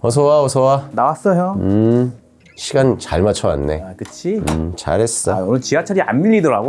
어서와 어서와 나왔어 형. 음 시간 잘 맞춰왔네 아, 그치? 음 잘했어 아, 오늘 지하철이 안 밀리더라고.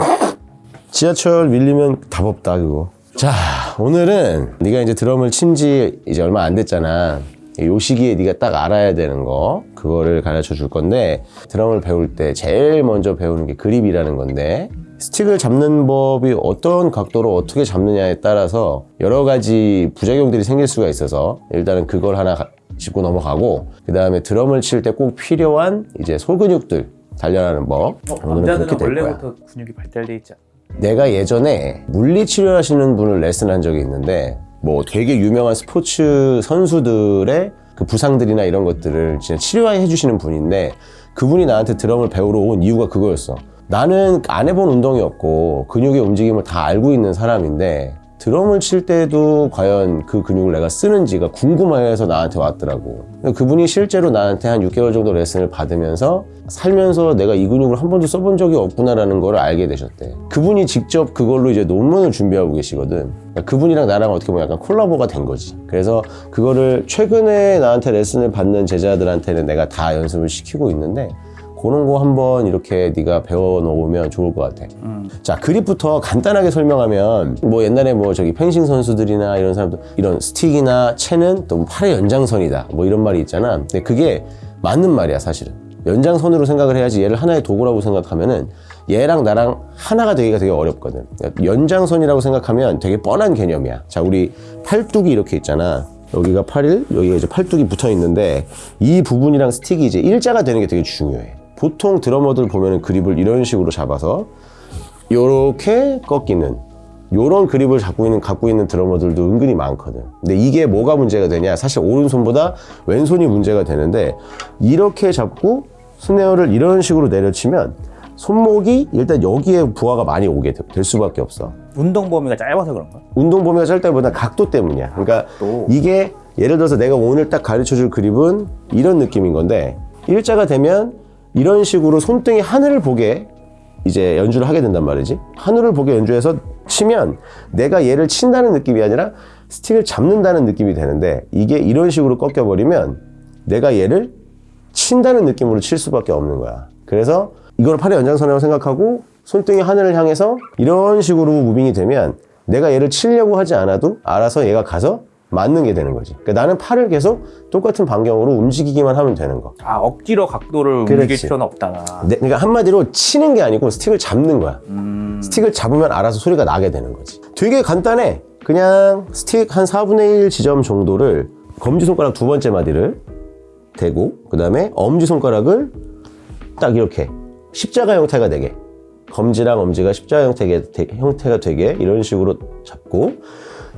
지하철 밀리면 답 없다 그거 자 오늘은 네가 이제 드럼을 친 지 이제 얼마 안 됐잖아 요 시기에 네가 딱 알아야 되는 거 그거를 가르쳐 줄 건데 드럼을 배울 때 제일 먼저 배우는 게 그립이라는 건데 스틱을 잡는 법이 어떤 각도로 어떻게 잡느냐에 따라서 여러 가지 부작용들이 생길 수가 있어서 일단은 그걸 하나 가- 짚고 넘어가고 그 다음에 드럼을 칠 때 꼭 필요한 이제 소근육들 단련하는 법 오늘은 남자들은 그렇게 될 거야. 원래부터 근육이 발달돼 있지 않아? 내가 예전에 물리치료 하시는 분을 레슨한 적이 있는데 뭐 되게 유명한 스포츠 선수들의 그 부상들이나 이런 것들을 진짜 치료해 주시는 분인데 그분이 나한테 드럼을 배우러 온 이유가 그거였어. 나는 안 해본 운동이었고 근육의 움직임을 다 알고 있는 사람인데 드럼을 칠 때도 과연 그 근육을 내가 쓰는지가 궁금해서 나한테 왔더라고. 그분이 실제로 나한테 한 6개월 정도 레슨을 받으면서 살면서 내가 이 근육을 한 번도 써본 적이 없구나라는 걸 알게 되셨대. 그분이 직접 그걸로 이제 논문을 준비하고 계시거든. 그러니까 그분이랑 나랑 어떻게 보면 약간 콜라보가 된 거지. 그래서 그거를 최근에 나한테 레슨을 받는 제자들한테는 내가 다 연습을 시키고 있는데 그런 거 한번 이렇게 네가 배워놓으면 좋을 것 같아. 자 그립부터 간단하게 설명하면 뭐 옛날에 뭐 저기 펜싱 선수들이나 이런 사람들 이런 스틱이나 채는 또 팔의 연장선이다 뭐 이런 말이 있잖아. 근데 그게 맞는 말이야 사실은. 연장선으로 생각을 해야지 얘를 하나의 도구라고 생각하면은 얘랑 나랑 하나가 되기가 되게 어렵거든. 연장선이라고 생각하면 되게 뻔한 개념이야. 자 우리 팔뚝이 이렇게 있잖아. 여기가 팔일, 여기가 이제 팔뚝이 붙어 있는데 이 부분이랑 스틱이 이제 일자가 되는 게 되게 중요해. 보통 드러머들 보면은 그립을 이런 식으로 잡아서 요렇게 꺾이는 요런 그립을 갖고 있는 갖고 있는 드러머들도 은근히 많거든. 근데 이게 뭐가 문제가 되냐? 사실 오른손보다 왼손이 문제가 되는데 이렇게 잡고 스네어를 이런 식으로 내려치면 손목이 일단 여기에 부하가 많이 오게 돼- 될 수밖에 없어. 운동 범위가 짧아서 그런가? 운동 범위가 짧다보다 각도 때문이야. 그러니까 각도. 이게 예를 들어서 내가 오늘 딱 가르쳐 줄 그립은 이런 느낌인 건데 일자가 되면 이런 식으로 손등이 하늘을 보게 이제 연주를 하게 된단 말이지. 하늘을 보게 연주해서 치면 내가 얘를 친다는 느낌이 아니라 스틱을 잡는다는 느낌이 되는데 이게 이런 식으로 꺾여버리면 내가 얘를 친다는 느낌으로 칠 수밖에 없는 거야. 그래서 이걸 팔의 연장선이라고 생각하고 손등이 하늘을 향해서 이런 식으로 무빙이 되면 내가 얘를 치려고 하지 않아도 알아서 얘가 가서 맞는 게 되는 거지. 그러니까 나는 팔을 계속 똑같은 반경으로 움직이기만 하면 되는 거. 아 억지로 각도를 그렇지. 움직일 필요는 없다. 네, 그러니까 한마디로 치는 게 아니고 스틱을 잡는 거야. 음, 스틱을 잡으면 알아서 소리가 나게 되는 거지. 되게 간단해. 그냥 스틱 한 4분의 1 지점 정도를 검지손가락 두 번째 마디를 대고 그 다음에 엄지손가락을 딱 이렇게 십자가 형태가 되게 검지랑 엄지가 십자가 형태가, 되- 형태가 되게 이런 식으로 잡고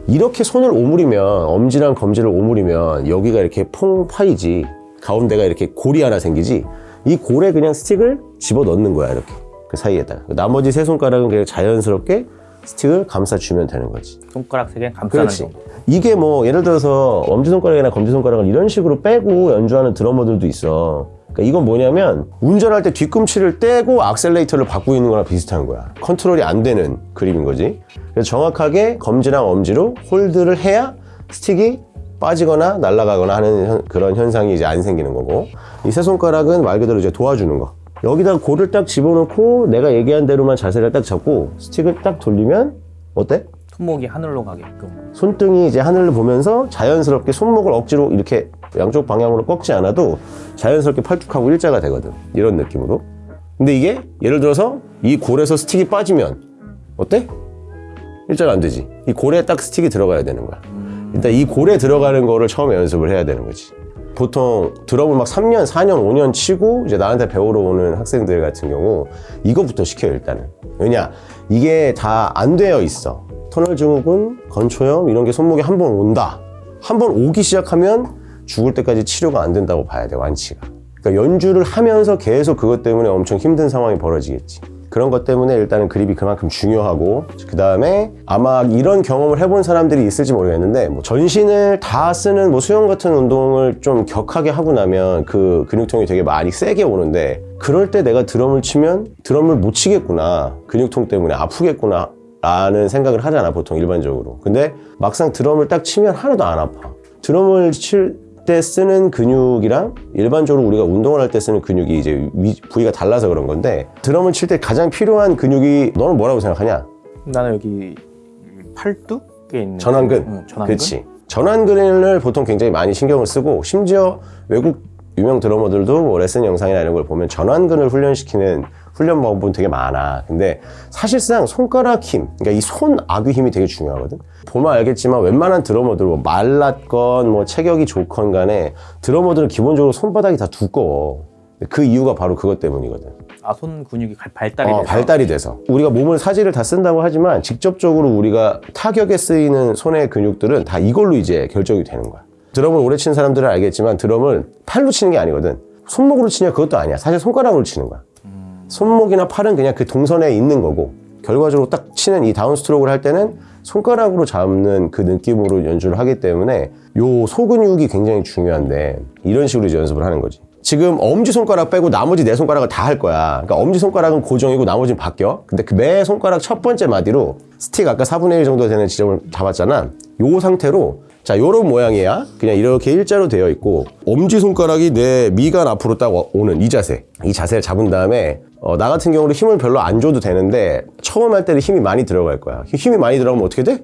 이렇게 손을 오므리면 엄지랑 검지를 오므리면 여기가 이렇게 퐁 파이지 가운데가 이렇게 골이 하나 생기지 이 골에 그냥 스틱을 집어 넣는 거야 이렇게. 그 사이에다가. 나머지 세 손가락은 그냥 자연스럽게 스틱을 감싸주면 되는 거지. 손가락 세개 감싸는 그렇지. 정도. 이게 뭐 예를 들어서 엄지손가락이나 검지손가락을 이런 식으로 빼고 연주하는 드러머들도 있어 그러니까 이건 뭐냐면 운전할 때 뒤꿈치를 떼고 악셀레이터를 밟고 있는 거랑 비슷한 거야 컨트롤이 안 되는 그림인 거지 그래서 정확하게 검지랑 엄지로 hold를 해야 스틱이 빠지거나 날아가거나 하는 현- 그런 현상이 이제 안 생기는 거고 이 세 손가락은 말 그대로 이제 도와주는 거 여기다 골을 딱 집어넣고 내가 얘기한 대로만 자세를 딱 잡고 스틱을 딱 돌리면 어때? 손목이 하늘로 가게끔. 손등이 이제 하늘을 보면서 자연스럽게 손목을 억지로 이렇게 양쪽 방향으로 꺾지 않아도 자연스럽게 팔뚝하고 일자가 되거든. 이런 느낌으로. 근데 이게 예를 들어서 이 골에서 스틱이 빠지면 어때? 일자가 안 되지. 이 골에 딱 스틱이 들어가야 되는 거야. 일단 이 골에 들어가는 거를 처음에 연습을 해야 되는 거지. 보통 드럼을 막 3년, 4년, 5년 치고 이제 나한테 배우러 오는 학생들 같은 경우 이거부터 시켜요, 일단은. 왜냐? 이게 다 안 되어 있어. 터널 증후군, 건초염 이런 게 손목에 한 번 온다. 한 번 오기 시작하면 죽을 때까지 치료가 안 된다고 봐야 돼, 완치가. 그러니까 연주를 하면서 계속 그것 때문에 엄청 힘든 상황이 벌어지겠지. 그런 것 때문에 일단은 그립이 그만큼 중요하고 그 다음에 아마 이런 경험을 해본 사람들이 있을지 모르겠는데 뭐 전신을 다 쓰는 뭐 수영 같은 운동을 좀 격하게 하고 나면 그 근육통이 되게 많이 세게 오는데 그럴 때 내가 드럼을 치면 드럼을 못 치겠구나 근육통 때문에 아프겠구나 라는 생각을 하잖아 보통 일반적으로 근데 막상 드럼을 딱 치면 하나도 안 아파 드럼을 칠 때 쓰는 근육이랑 일반적으로 우리가 운동을 할 때 쓰는 근육이 이제 위- 부위가 달라서 그런 건데 드럼을 칠 때 가장 필요한 근육이 너는 뭐라고 생각하냐? 나는 여기 팔뚝에 있는 전완근. 응, 전완근. 그렇지. 전완근을 보통 굉장히 많이 신경을 쓰고 심지어 외국 유명 드러머들도 뭐 레슨 영상이나 이런 걸 보면 전완근을 훈련시키는 훈련 방법은 되게 많아. 근데 사실상 손가락 힘, 그러니까 이 손 아귀 힘이 되게 중요하거든. 보면 알겠지만 웬만한 드러머들 뭐 말랐건 뭐 체격이 좋건 간에 드러머들은 기본적으로 손바닥이 다 두꺼워. 그 이유가 바로 그것 때문이거든. 아손 근육이 갈- 발달이 어, 돼서 발달이 돼서 우리가 몸을 사지를 다 쓴다고 하지만 직접적으로 우리가 타격에 쓰이는 손의 근육들은 다 이걸로 이제 결정이 되는 거야 드럼을 오래 치는 사람들은 알겠지만 드럼을 팔로 치는 게 아니거든 손목으로 치냐 그것도 아니야 사실 손가락으로 치는 거야 손목이나 팔은 그냥 그 동선에 있는 거고 결과적으로 딱 치는 이 down stroke를 할 때는 손가락으로 잡는 그 느낌으로 연주를 하기 때문에 요 소근육이 굉장히 중요한데 이런 식으로 이제 연습을 하는 거지. 지금 엄지손가락 빼고 나머지 네 손가락을 다 할 거야. 그러니까 엄지손가락은 고정이고 나머지는 바뀌어. 근데 그 매 손가락 첫 번째 마디로 스틱 아까 4분의 1 정도 되는 지점을 잡았잖아. 요 상태로 자 요런 모양이야. 그냥 이렇게 일자로 되어 있고 엄지손가락이 내 미간 앞으로 딱 와- 오는 이 자세. 이 자세를 잡은 다음에 어, 나 같은 경우는 힘을 별로 안 줘도 되는데 처음 할 때는 힘이 많이 들어갈 거야 힘이 많이 들어가면 어떻게 돼?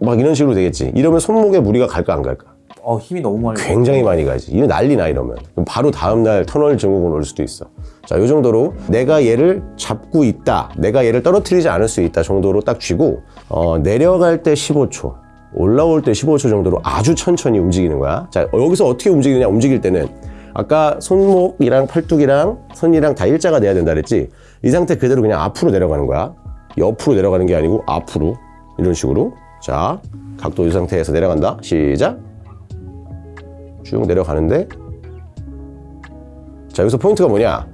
막 이런 식으로 되겠지 이러면 손목에 무리가 갈까 안 갈까 어 힘이 너무 많이 굉장히 많이 가지. 이거 난리 나 이러면. 그럼 바로 다음날 터널 증후군 올 수도 있어. 자, 요 정도로 내가 얘를 잡고 있다. 내가 얘를 떨어뜨리지 않을 수 있다 정도로 딱 쥐고 어, 내려갈 때 15초. 올라올 때 15초 정도로 아주 천천히 움직이는 거야. 자, 여기서 어떻게 움직이느냐? 움직일 때는 아까 손목이랑 팔뚝이랑 손이랑 다 일자가 돼야 된다 그랬지? 이 상태 그대로 그냥 앞으로 내려가는 거야. 옆으로 내려가는 게 아니고 앞으로. 이런 식으로. 자, 각도 이 상태에서 내려간다. 시작. 쭉 내려가는데 자 여기서 포인트가 뭐냐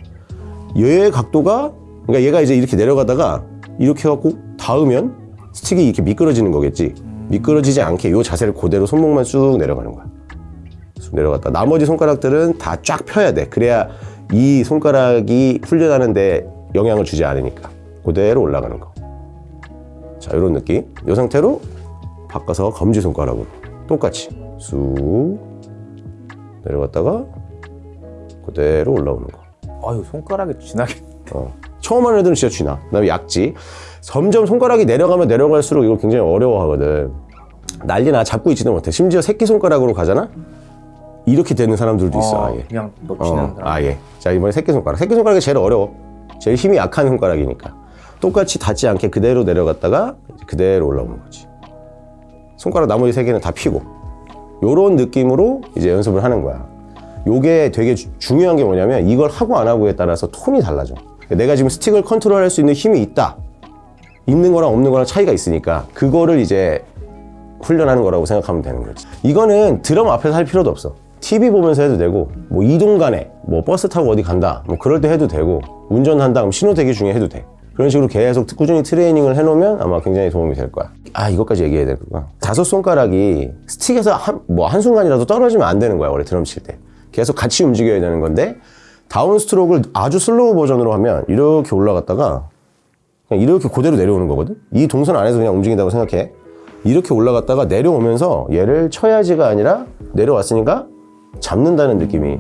얘의 각도가 그러니까 얘가 이제 이렇게 내려가다가 이렇게 해갖고 닿으면 스틱이 이렇게 미끄러지는 거겠지 미끄러지지 않게 이 자세를 그대로 손목만 쭉 내려가는 거야 쭉 내려갔다 나머지 손가락들은 다 쫙 펴야 돼 그래야 이 손가락이 훈련하는데 영향을 주지 않으니까 그대로 올라가는 거자 이런 느낌 이 상태로 바꿔서 검지 손가락으로 똑같이 쑥 내려갔다가 그대로 올라오는 거. 아유 손가락이 지나게 어. 처음 하는 애들은 진짜 쥐나. 그 다음에 약지. 점점 손가락이 내려가면 내려갈수록 이걸 굉장히 어려워하거든. 난리나 잡고 있지도 못해. 심지어 새끼 손가락으로 가잖아. 이렇게 되는 사람들도 있어. 어, 아예. 그냥 놓치는 어, 아예. 자 이번에 새끼 손가락. 새끼 손가락이 제일 어려워. 제일 힘이 약한 손가락이니까. 똑같이 닿지 않게 그대로 내려갔다가 그대로 올라오는 거지. 손가락 나머지 세 개는 다 피고. 요런 느낌으로 이제 연습을 하는 거야. 요게 되게 주- 중요한 게 뭐냐면 이걸 하고 안 하고에 따라서 톤이 달라져. 내가 지금 스틱을 컨트롤할 수 있는 힘이 있다. 있는 거랑 없는 거랑 차이가 있으니까 그거를 이제 훈련하는 거라고 생각하면 되는 거지. 이거는 드럼 앞에서 할 필요도 없어. TV 보면서 해도 되고, 뭐 이동 간에, 뭐 버스 타고 어디 간다, 뭐 그럴 때 해도 되고, 운전한다, 그럼 신호 대기 중에 해도 돼. 그런 식으로 계속 꾸준히 트레이닝을 해놓으면 아마 굉장히 도움이 될 거야. 아, 이것까지 얘기해야 되구나. 다섯 손가락이 스틱에서 한, 뭐 한순간이라도 떨어지면 안 되는 거야, 원래 드럼 칠 때. 계속 같이 움직여야 되는 건데, down stroke를 아주 slow 버전으로 하면 이렇게 올라갔다가 그냥 이렇게 그대로 내려오는 거거든. 이 동선 안에서 그냥 움직인다고 생각해. 이렇게 올라갔다가 내려오면서 얘를 쳐야지가 아니라 내려왔으니까 잡는다는 느낌이.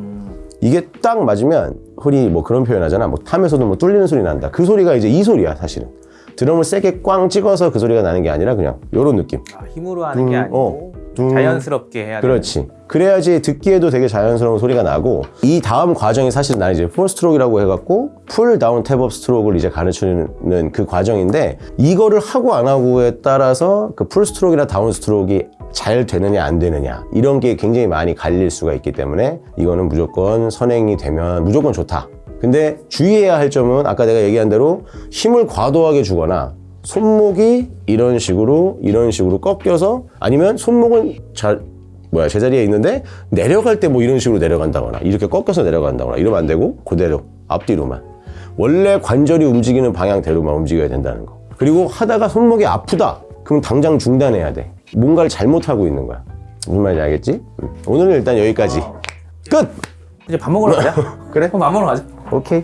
이게 딱 맞으면 흔히 뭐 그런 표현 하잖아. 뭐 tom에서도 뭐 뚫리는 소리 난다. 그 소리가 이제 이 소리야, 사실은. 드럼을 세게 꽝 찍어서 그 소리가 나는 게 아니라 그냥 요런 느낌. 아, 힘으로 하는 게 둥, 아니고 어, 둥. 자연스럽게 해야 돼 그렇지. 그래야지 듣기에도 되게 자연스러운 소리가 나고 이 다음 과정이 사실 나는 이제 full stroke라고 해갖고 full down tap up stroke를 이제 가르치는 그 과정인데 이거를 하고 안 하고에 따라서 그 full stroke나 down stroke가 잘 되느냐 안 되느냐. 이런 게 굉장히 많이 갈릴 수가 있기 때문에 이거는 무조건 선행이 되면 무조건 좋다. 근데 주의해야 할 점은 아까 내가 얘기한 대로 힘을 과도하게 주거나 손목이 이런 식으로 이런 식으로 꺾여서 아니면 손목은 잘 뭐야 제자리에 있는데 내려갈 때 뭐 이런 식으로 내려간다거나 이렇게 꺾여서 내려간다거나 이러면 안 되고 그대로 앞뒤로만. 원래 관절이 움직이는 방향대로만 움직여야 된다는 거. 그리고 하다가 손목이 아프다. 그럼 당장 중단해야 돼 뭔가를 잘못하고 있는 거야 무슨 말인지 알겠지? 음. 오늘은 일단 여기까지 끝! 이제 밥 먹으러 가자 그래? 그럼 밥 먹으러 가자 오케이